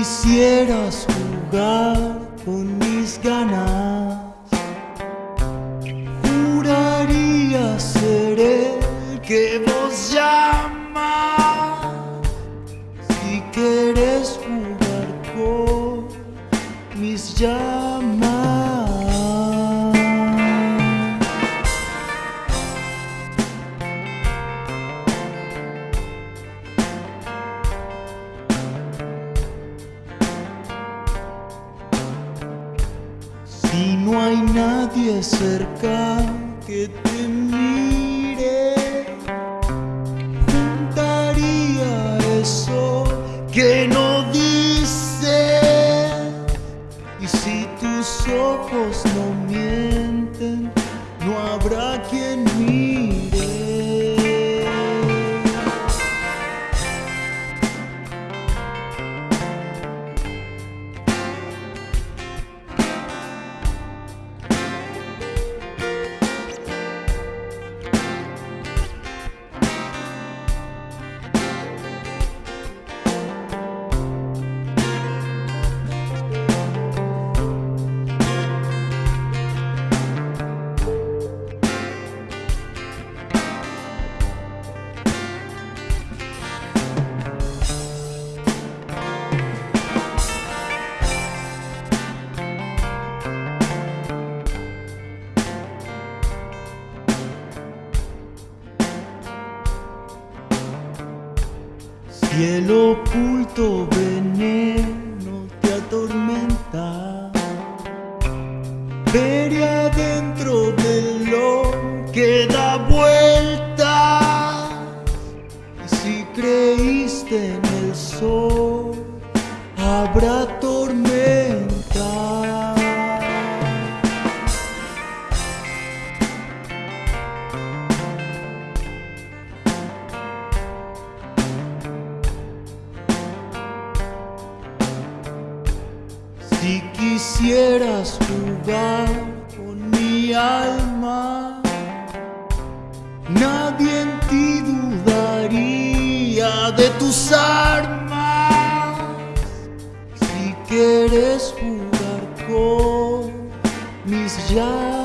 quisieras jugar con mis ganas. Juraría ser el que vos llamas. Si querés jugar con mis llamas. Si no hay nadie cerca que te mire, juntaría eso que no dice. Y si tus ojos no mienten, no habrá quien mire. Si el oculto veneno te atormenta, veré adentro de lo que da vueltas. Y si creíste en el sol, habrá tormenta. Si quisieras jugar con mi alma, nadie en ti dudaría de tus armas. Si quieres jugar con mis llaves,